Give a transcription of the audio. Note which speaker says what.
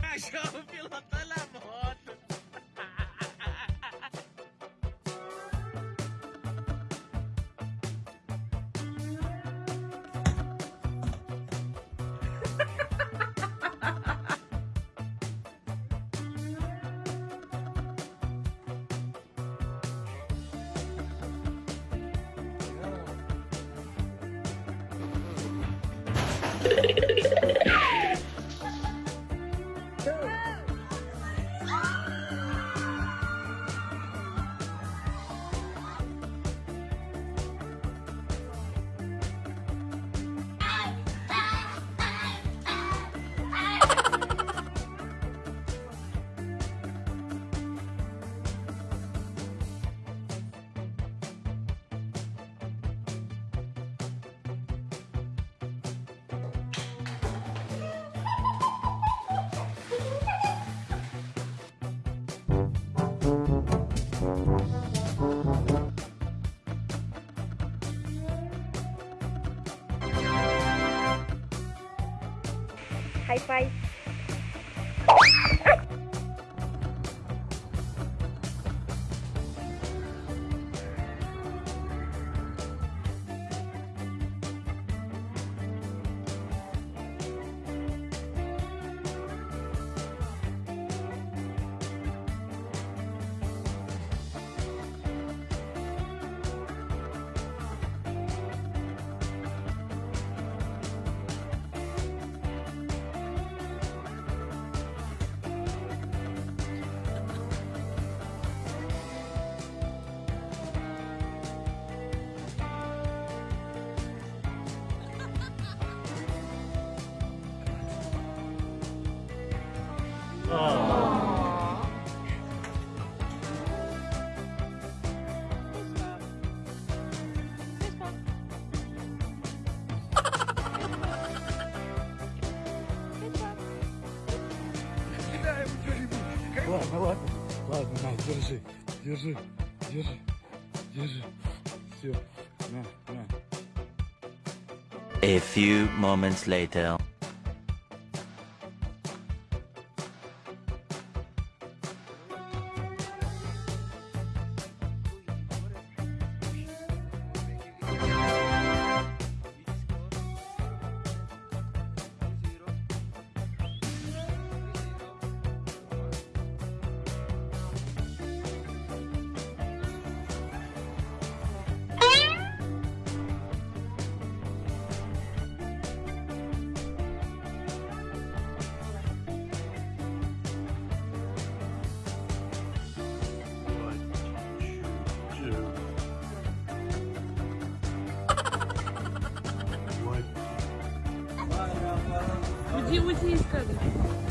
Speaker 1: Cachorro pilotando a moto.
Speaker 2: show. Bye bye. five.
Speaker 3: Ладно, ладно. Ладно, на, держи. Держи. Держи. Держи. Все. На, на.
Speaker 4: A few moments later.
Speaker 2: Где музей сказок?